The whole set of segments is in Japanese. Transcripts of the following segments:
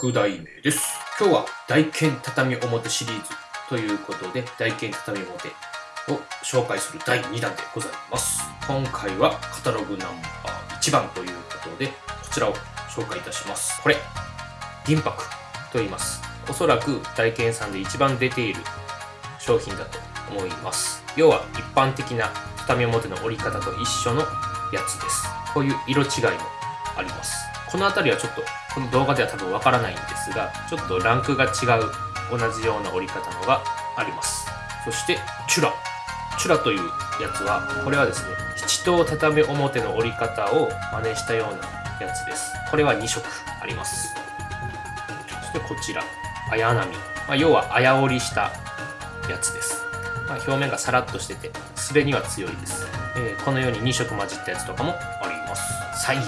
6代目です。今日は大剣畳表シリーズということで、大剣畳表を紹介する第2弾でございます。今回はカタログナンバー1番ということで、こちらを紹介いたします。これ、銀箔と言います。おそらく大剣さんで一番出ている商品だと思います。要は一般的な畳表の折り方と一緒のやつです。こういう色違いもあります。この辺りはちょっとこの動画では多分わからないんですが、ちょっとランクが違う同じような折り方のがあります。そして、チュラ。チュラというやつは、これはですね、七等畳表の折り方を真似したようなやつです。これは2色あります。そしてこちら、綾波。まあ、要は綾織りしたやつです。まあ、表面がサラッとしてて、滑りには強いです。えーこのように2色混じったやつとかもあります。菜園。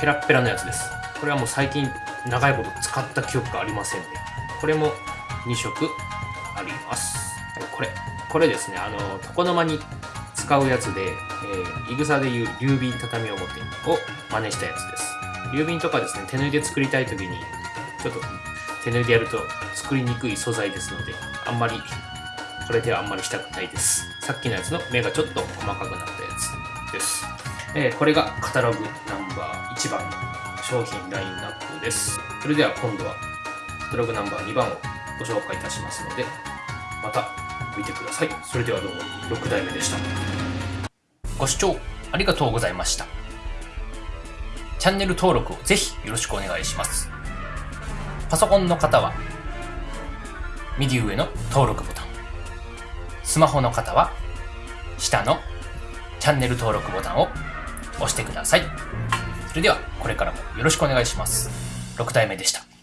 ペラッペラのやつです。これはもう最近長いこと使った記憶がありませんね。これも2色あります。はいこれ、これですね、あの、床の間に使うやつで、えー、いぐさでいう流瓶畳表を真似したやつです。流瓶とかですね、手縫いで作りたいときに、ちょっと手縫いでやると作りにくい素材ですので、あんまり、これではあんまりしたくないです。さっきのやつの目がちょっと細かくなったやつです。えーこれがカタログナンバー1番の商品ラインナップです。それでは今度はカタログナンバー2番をご紹介いたしますので、また見てください。それではどうも6代目でした。ご視聴ありがとうございました。チャンネル登録をぜひよろしくお願いします。パソコンの方は右上の登録ボタン。スマホの方は下のチャンネル登録ボタンを押してください。それではこれからもよろしくお願いします。6体目でした。